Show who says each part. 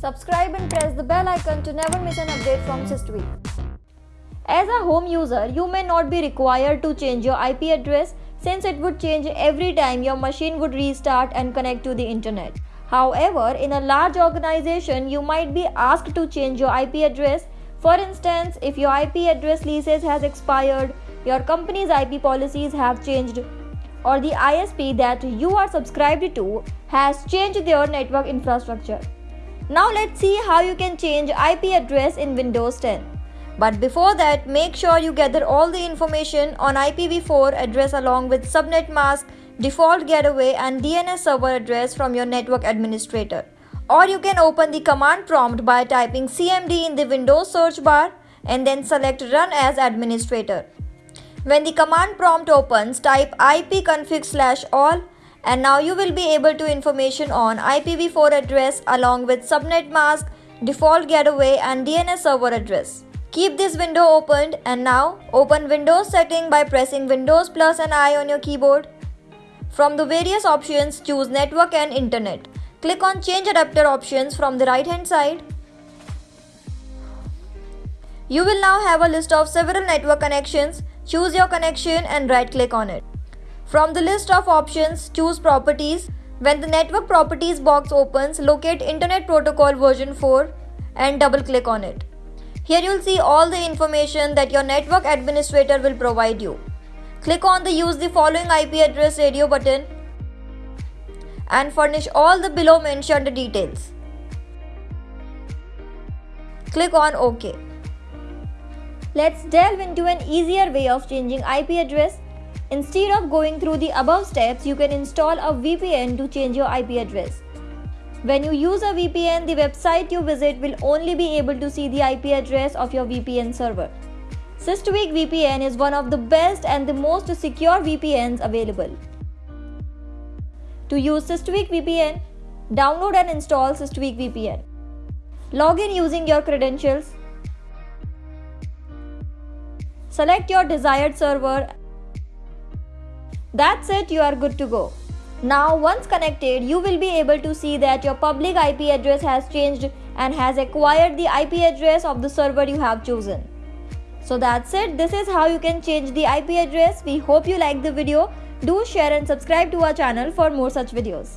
Speaker 1: Subscribe and press the bell icon to never miss an update from SysTweak. As a home user, you may not be required to change your IP address since it would change every time your machine would restart and connect to the internet. However, in a large organization, you might be asked to change your IP address. For instance, if your IP address leases has expired, your company's IP policies have changed, or the ISP that you are subscribed to has changed their network infrastructure. Now let's see how you can change IP address in Windows 10. But before that, make sure you gather all the information on IPv4 address along with subnet mask, default gateway and DNS server address from your network administrator. Or you can open the command prompt by typing CMD in the Windows search bar and then select run as administrator. When the command prompt opens, type ipconfig slash all and now you will be able to information on IPv4 address along with subnet mask, default gateway and DNS server address. Keep this window opened and now open Windows setting by pressing Windows plus and I on your keyboard. From the various options, choose Network and Internet. Click on Change Adapter options from the right hand side. You will now have a list of several network connections. Choose your connection and right click on it. From the list of options, choose Properties. When the Network Properties box opens, locate Internet Protocol version 4 and double click on it. Here you'll see all the information that your network administrator will provide you. Click on the use the following IP address radio button and furnish all the below mentioned details. Click on OK. Let's delve into an easier way of changing IP address Instead of going through the above steps, you can install a VPN to change your IP address. When you use a VPN, the website you visit will only be able to see the IP address of your VPN server. SysTweak VPN is one of the best and the most secure VPNs available. To use SysTweak VPN, download and install SysTweak VPN. Log in using your credentials. Select your desired server that's it, you are good to go. Now, once connected, you will be able to see that your public IP address has changed and has acquired the IP address of the server you have chosen. So that's it. This is how you can change the IP address. We hope you like the video. Do share and subscribe to our channel for more such videos.